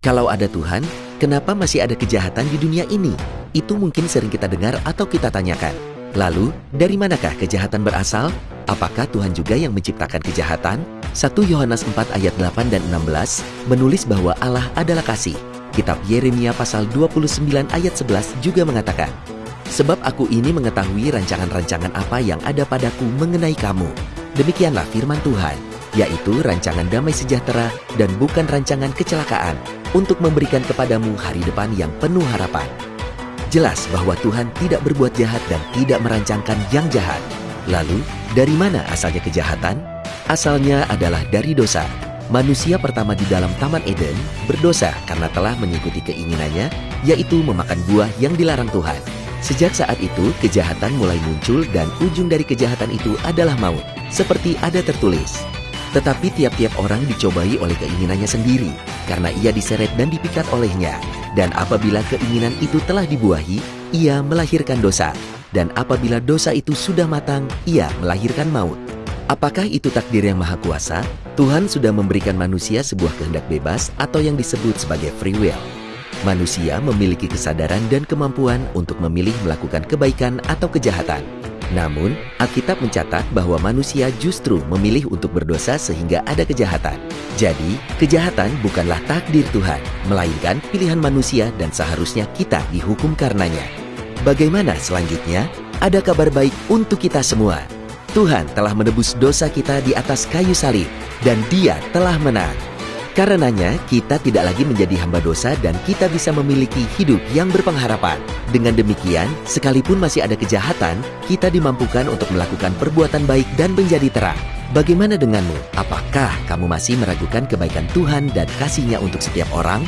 Kalau ada Tuhan, kenapa masih ada kejahatan di dunia ini? Itu mungkin sering kita dengar atau kita tanyakan. Lalu, dari manakah kejahatan berasal? Apakah Tuhan juga yang menciptakan kejahatan? 1 Yohanes 4 ayat 8 dan 16 menulis bahwa Allah adalah kasih. Kitab Yeremia pasal 29 ayat 11 juga mengatakan, Sebab aku ini mengetahui rancangan-rancangan apa yang ada padaku mengenai kamu. Demikianlah firman Tuhan, yaitu rancangan damai sejahtera dan bukan rancangan kecelakaan, untuk memberikan kepadamu hari depan yang penuh harapan. Jelas bahwa Tuhan tidak berbuat jahat dan tidak merancangkan yang jahat. Lalu, dari mana asalnya kejahatan? Asalnya adalah dari dosa. Manusia pertama di dalam Taman Eden berdosa karena telah mengikuti keinginannya, yaitu memakan buah yang dilarang Tuhan. Sejak saat itu, kejahatan mulai muncul dan ujung dari kejahatan itu adalah maut, seperti ada tertulis. Tetapi tiap-tiap orang dicobai oleh keinginannya sendiri, karena ia diseret dan dipikat olehnya. Dan apabila keinginan itu telah dibuahi, ia melahirkan dosa. Dan apabila dosa itu sudah matang, ia melahirkan maut. Apakah itu takdir yang maha kuasa? Tuhan sudah memberikan manusia sebuah kehendak bebas atau yang disebut sebagai free will. Manusia memiliki kesadaran dan kemampuan untuk memilih melakukan kebaikan atau kejahatan. Namun, Alkitab mencatat bahwa manusia justru memilih untuk berdosa sehingga ada kejahatan. Jadi, kejahatan bukanlah takdir Tuhan, melainkan pilihan manusia dan seharusnya kita dihukum karenanya. Bagaimana selanjutnya? Ada kabar baik untuk kita semua. Tuhan telah menebus dosa kita di atas kayu salib, dan Dia telah menang. Karenanya, kita tidak lagi menjadi hamba dosa dan kita bisa memiliki hidup yang berpengharapan. Dengan demikian, sekalipun masih ada kejahatan, kita dimampukan untuk melakukan perbuatan baik dan menjadi terang. Bagaimana denganmu? Apakah kamu masih meragukan kebaikan Tuhan dan kasihnya untuk setiap orang?